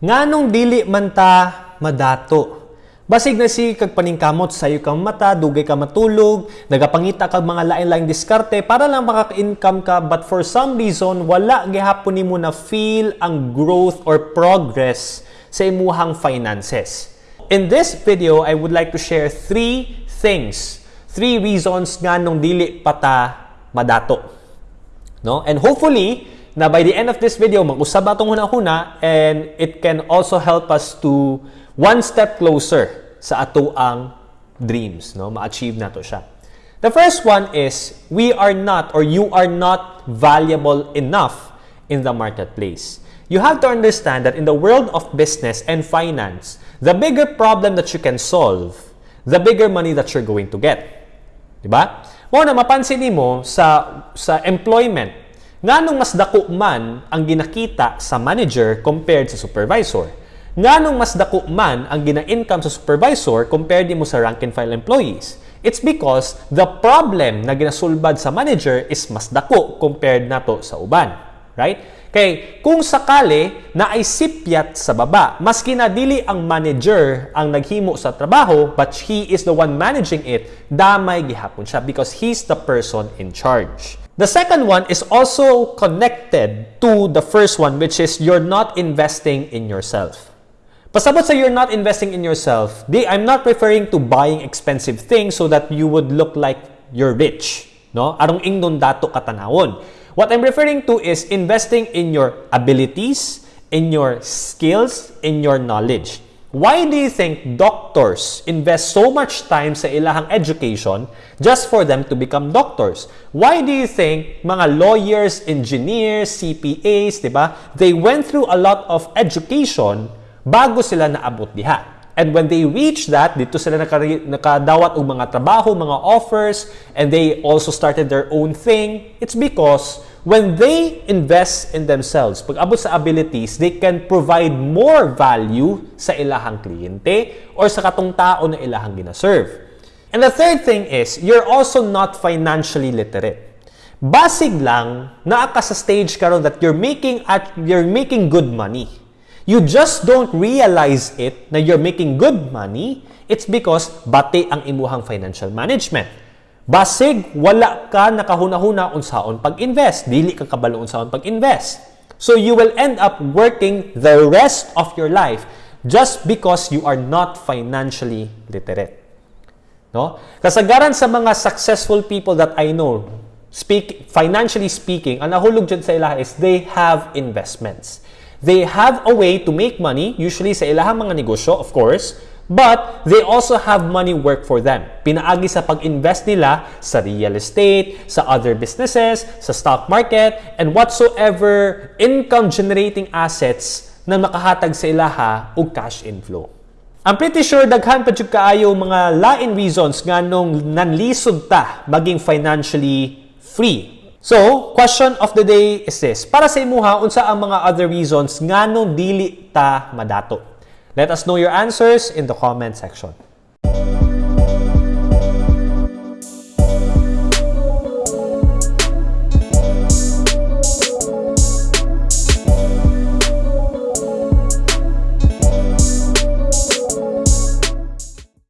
Nganong dili man ta madato? Basig na si kag paningkamot sayo kang mata, dugay ka matulog, nagapangita kag mga lain-laing diskarte para lang makaka-income ka but for some reason wala gihapon nimo na feel ang growth or progress sa imuhang finances. In this video, I would like to share three things, three reasons nganong dili pa ta madato. No? And hopefully, na by the end of this video, mag-usab atong huna-huna and it can also help us to one step closer sa ato ang dreams, no? Ma-achieve nato siya. The first one is we are not or you are not valuable enough in the marketplace. You have to understand that in the world of business and finance, the bigger problem that you can solve, the bigger money that you're going to get. 'Di ba? Mo na mapansin nimo sa sa employment, nganong mas dako man ang ginakita sa manager compared sa supervisor. Nganong mas dako man ang gina-income sa supervisor compared mo sa rank and file employees. It's because the problem na ginasulbad sa manager is mas dako compared nato sa uban. Right? Kay kung sakali na ay sipyat sa baba, mas kinadili ang manager ang naghimo sa trabaho but he is the one managing it, damay gihapon siya because he's the person in charge. The second one is also connected to the first one which is you're not investing in yourself. Pasabot sa you're not investing in yourself, di, I'm not referring to buying expensive things so that you would look like you're rich. No? Arong ingnon dato katanawon. What I'm referring to is investing in your abilities, in your skills, in your knowledge. Why do you think doctors invest so much time sa ilahang education just for them to become doctors? Why do you think mga lawyers, engineers, CPAs, 'di ba? They went through a lot of education bago sila naabot diha. And when they reach that, dito sila nakadawat og mga trabaho, mga offers, and they also started their own thing. It's because when they invest in themselves, pag abot sa abilities, they can provide more value sa ilahang kliyente or sa katong tao na ilahang gina-serve. And the third thing is, you're also not financially literate. Basig lang, naa ka sa stage karon that you're making at you're making good money. You just don't realize it na you're making good money. It's because bati ang imuhang financial management. Basig, wala ka nakahuna-huna unsaon pag-invest. Dili ka kabalo unsaon pag-invest. So you will end up working the rest of your life just because you are not financially literate. No? Kasagaran sa mga successful people that I know, speak financially speaking, ang nahulog dyan sa ilaha is they have investments. They have a way to make money, usually sa ilahang mga negosyo, of course, but they also have money work for them. Pinaagi sa pag-invest nila sa real estate, sa other businesses, sa stock market, and whatsoever income-generating assets na makahatag sa ilaha o cash inflow. I'm pretty sure daghan pa jud kaayo mga lain reasons nganong nanlisod ta maging financially free So, question of the day is this. Para sa imuha, unsa ang mga other reasons ngano dili ta madato? Let us know your answers in the comment section.